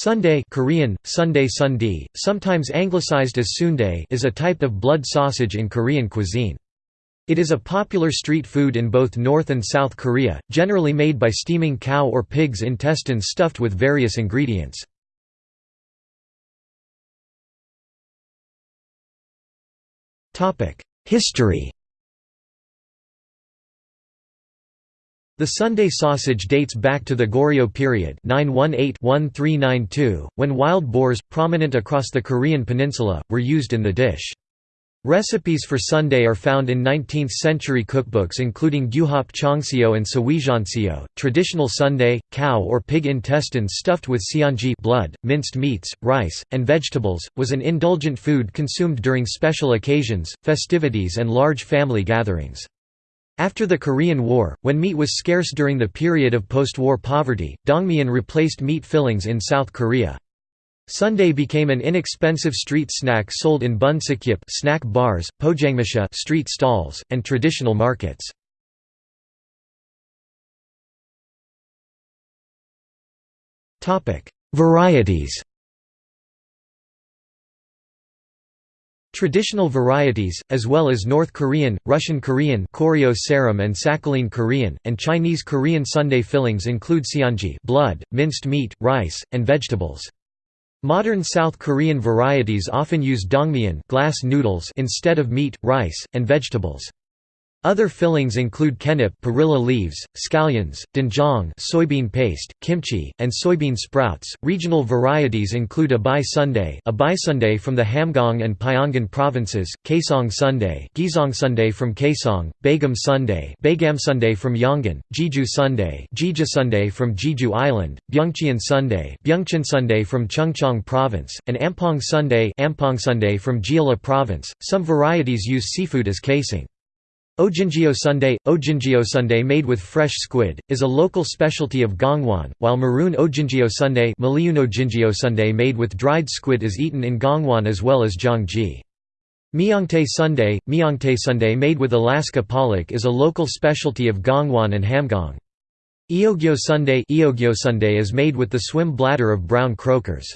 Sundae Korean, Sundae Sundae, sometimes anglicized as sundae is a type of blood sausage in Korean cuisine. It is a popular street food in both North and South Korea, generally made by steaming cow or pig's intestines stuffed with various ingredients. History The sundae sausage dates back to the Goryeo period 918-1392, when wild boars, prominent across the Korean peninsula, were used in the dish. Recipes for sundae are found in 19th-century cookbooks including Gyuhap Chongseo and Siuijeonseo. Traditional sundae, cow or pig intestines stuffed with seonji blood, minced meats, rice, and vegetables, was an indulgent food consumed during special occasions, festivities and large family gatherings. After the Korean War, when meat was scarce during the period of post-war poverty, dangmyeon replaced meat fillings in South Korea. Sundae became an inexpensive street snack sold in bunsikjip snack bars, pojangmacha street stalls, and traditional markets. Varieties Traditional varieties, as well as North Korean, Russian Korean Koryo Saram and Sakhalin Korean, and Chinese Korean sundae fillings include seonji blood, minced meat, rice, and vegetables. Modern South Korean varieties often use dangmyeon glass noodles instead of meat, rice, and vegetables. Other fillings include kkaennip perilla leaves, scallions, doenjang soybean paste, kimchi, and soybean sprouts. Regional varieties include abai sundae, abai sundae from the Hamgyong and Pyongan provinces, kaesong sundae, gizong sundae from Kaesong, bagam sundae, bagam sundae from Yongin, jeju sundae, jeju sundae from Jeju Island, byungcheon sundae, byungcheon sundae from Chungcheong province, and ampong sundae, ampong sundae from Jeolla province. Some varieties use seafood as casing. Ojingeo sundae – Ojingeo sundae made with fresh squid, is a local specialty of Gangwon, while maroon Ojingeo sundae sundae made with dried squid is eaten in Gangwon as well as Gyeonggi. Myeongtae sundae – Myeongtae sundae made with Alaska pollock is a local specialty of Gangwon and Hamgyong. Eogyo sundae Eogyo sundae is made with the swim bladder of brown croakers.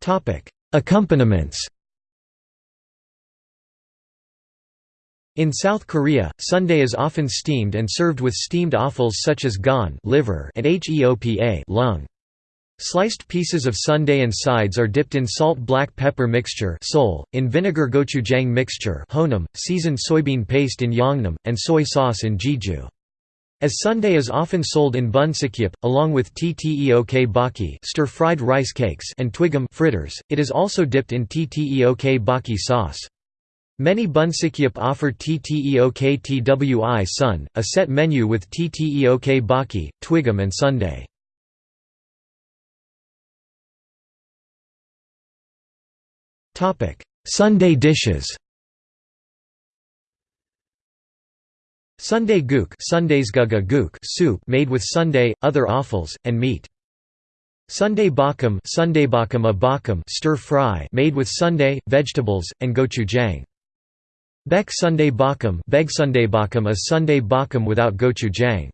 Topic Accompaniments In South Korea, sundae is often steamed and served with steamed offals such as gan liver and heopa lung. Sliced pieces of sundae and sides are dipped in salt black pepper mixture Seoul, in vinegar gochujang mixture honam, seasoned soybean paste in yeongnam, and soy sauce in jeju. As sundae is often sold in bunsikjip, along with tteokbokki stir-fried rice cakes and twigim fritters, it is also dipped in tteokbokki sauce. Many bunsikjip offer tteok twi sun, a set menu with tteok baki, twigim and sundae. Sundae dishes Sundae guk guk soup made with sundae, other offals, and meat. Sundae bakam bakam a bakam stir fry made with sundae, vegetables, and gochujang. Bek sundae bakum, beg sundae bakam a sundae bakam without gochujang.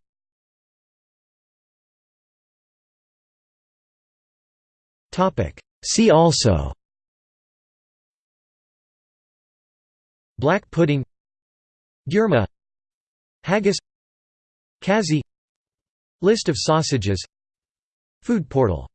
See also Black pudding Gyurma Haggis Kazi List of sausages. Food portal